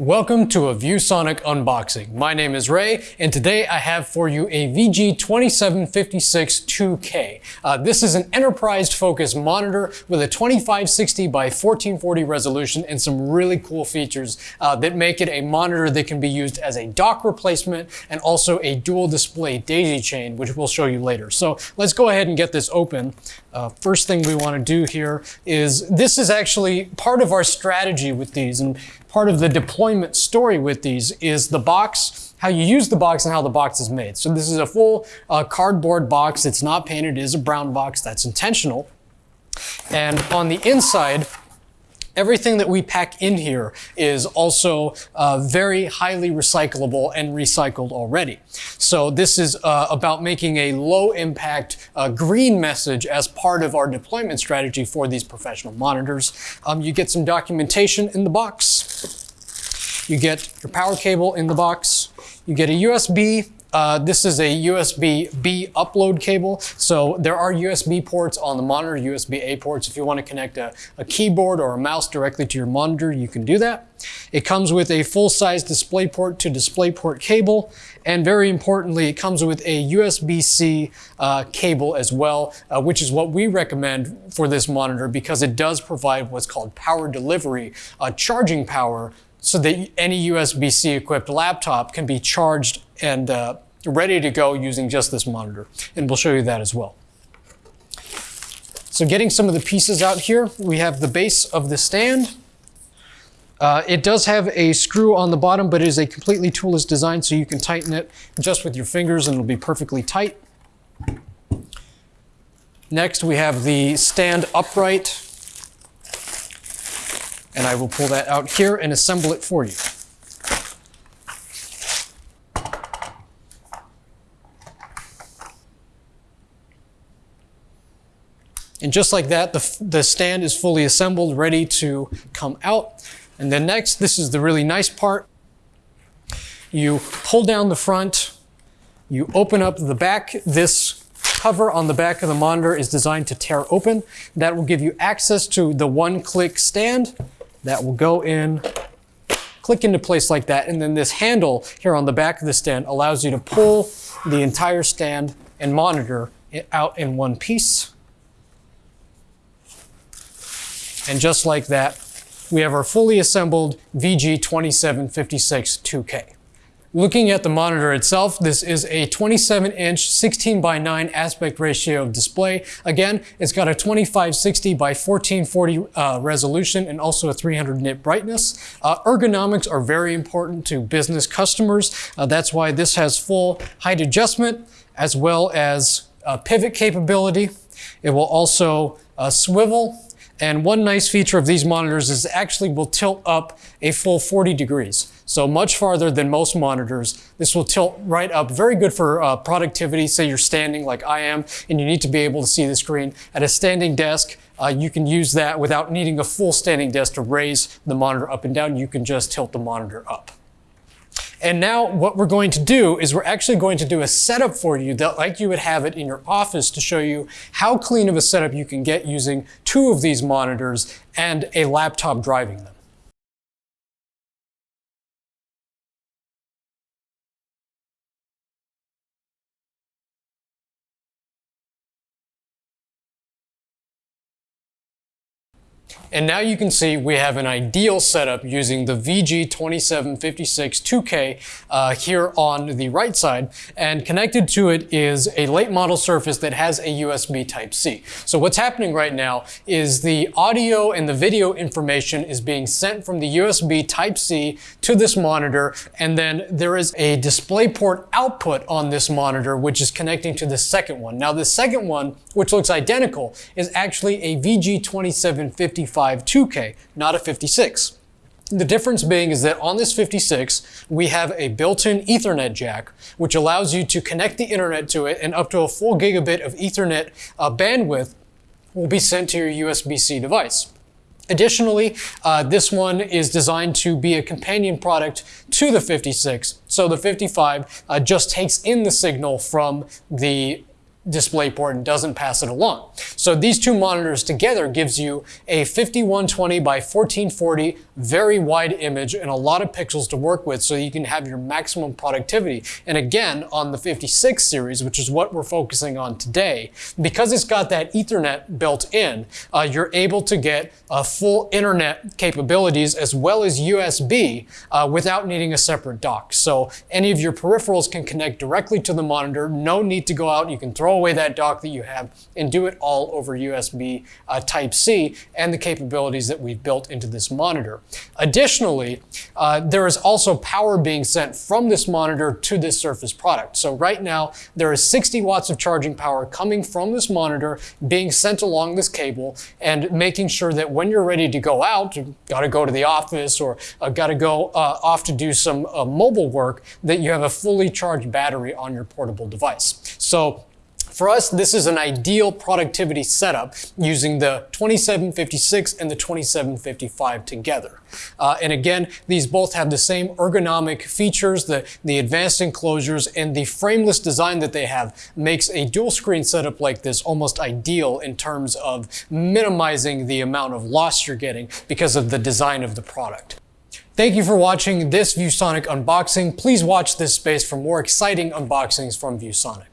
Welcome to a ViewSonic unboxing. My name is Ray, and today I have for you a VG2756 2K. Uh, this is an enterprise focused monitor with a 2560 by 1440 resolution and some really cool features uh, that make it a monitor that can be used as a dock replacement and also a dual display daisy chain, which we'll show you later. So let's go ahead and get this open. Uh, first thing we want to do here is this is actually part of our strategy with these and part of the deployment story with these is the box, how you use the box and how the box is made. So this is a full uh, cardboard box. It's not painted. It is a brown box. That's intentional. And on the inside, Everything that we pack in here is also uh, very highly recyclable and recycled already. So this is uh, about making a low impact uh, green message as part of our deployment strategy for these professional monitors. Um, you get some documentation in the box. You get your power cable in the box. You get a USB uh, this is a USB-B upload cable. So there are USB ports on the monitor, USB-A ports. If you want to connect a, a, keyboard or a mouse directly to your monitor, you can do that. It comes with a full-size DisplayPort to DisplayPort cable. And very importantly, it comes with a USB-C uh, cable as well, uh, which is what we recommend for this monitor because it does provide what's called power delivery, uh, charging power so that any USB-C equipped laptop can be charged and uh, ready to go using just this monitor. And we'll show you that as well. So getting some of the pieces out here, we have the base of the stand. Uh, it does have a screw on the bottom, but it is a completely toolless design, so you can tighten it just with your fingers and it'll be perfectly tight. Next, we have the stand upright and I will pull that out here and assemble it for you. And just like that, the, the stand is fully assembled, ready to come out. And then next, this is the really nice part. You pull down the front, you open up the back. This cover on the back of the monitor is designed to tear open. That will give you access to the one-click stand that will go in, click into place like that. And then this handle here on the back of the stand allows you to pull the entire stand and monitor out in one piece. And just like that, we have our fully assembled VG2756 2K. Looking at the monitor itself, this is a 27 inch 16 by 9 aspect ratio display. Again, it's got a 2560 by 1440 uh, resolution and also a 300 nit brightness. Uh, ergonomics are very important to business customers. Uh, that's why this has full height adjustment as well as uh, pivot capability. It will also uh, swivel and one nice feature of these monitors is actually will tilt up a full 40 degrees. So much farther than most monitors. This will tilt right up. Very good for uh, productivity. Say you're standing like I am and you need to be able to see the screen. At a standing desk, uh, you can use that without needing a full standing desk to raise the monitor up and down. You can just tilt the monitor up. And now what we're going to do is we're actually going to do a setup for you that like you would have it in your office to show you how clean of a setup you can get using two of these monitors and a laptop driving them. And now you can see we have an ideal setup using the VG2756 2K uh, here on the right side. And connected to it is a late model Surface that has a USB Type-C. So what's happening right now is the audio and the video information is being sent from the USB Type-C to this monitor. And then there is a DisplayPort output on this monitor, which is connecting to the second one. Now the second one, which looks identical, is actually a VG2755 2K, not a 56. The difference being is that on this 56, we have a built-in ethernet jack, which allows you to connect the internet to it and up to a full gigabit of ethernet uh, bandwidth will be sent to your USB-C device. Additionally, uh, this one is designed to be a companion product to the 56. So the 55 uh, just takes in the signal from the DisplayPort and doesn't pass it along. So these two monitors together gives you a 5120 by 1440 very wide image and a lot of pixels to work with so you can have your maximum productivity. And again, on the 56 series, which is what we're focusing on today, because it's got that ethernet built in, uh, you're able to get uh, full internet capabilities as well as USB uh, without needing a separate dock. So any of your peripherals can connect directly to the monitor. No need to go out. You can throw away that dock that you have and do it all over USB uh, Type-C and the capabilities that we've built into this monitor. Additionally, uh, there is also power being sent from this monitor to this Surface product. So right now, there is 60 watts of charging power coming from this monitor being sent along this cable and making sure that when you're ready to go out, got to go to the office or uh, got to go uh, off to do some uh, mobile work, that you have a fully charged battery on your portable device. So for us, this is an ideal productivity setup using the 2756 and the 2755 together. Uh, and again, these both have the same ergonomic features, the, the advanced enclosures, and the frameless design that they have makes a dual screen setup like this almost ideal in terms of minimizing the amount of loss you're getting because of the design of the product. Thank you for watching this ViewSonic unboxing. Please watch this space for more exciting unboxings from ViewSonic.